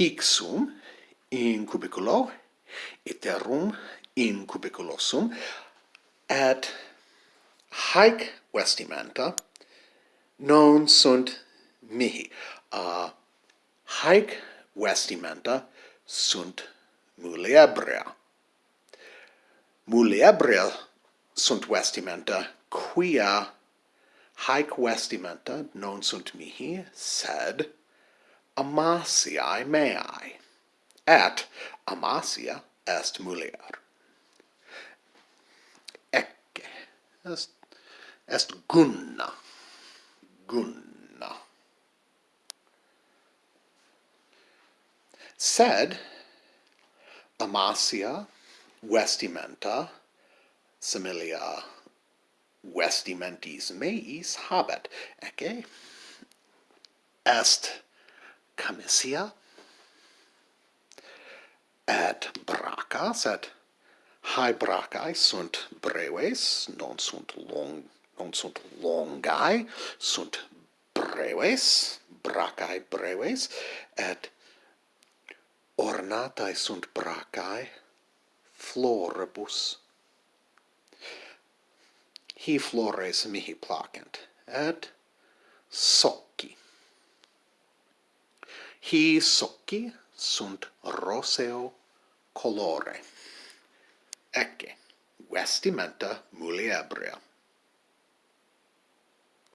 hixum in cubiculo iterum in cubiculosum ad haec vestimenta non sunt mihi. Uh, haec vestimenta sunt muliebria muliebria sunt vestimenta quia haec vestimenta non sunt mihi sed Amasiae meae, et Amasia est mulier. Ecce est, est Gunna, Gunna. Sed Amasia vestimenta similia vestimentis meis habet, ecce est Camisia et bracas et hae bracae sunt breves non sunt long non sunt longae sunt breves bracae breves et ornatae sunt bracae floribus. Hi flores mihi placent et socci hi socchi sunt roseo colore. Ecce, vestimenta muliebrea.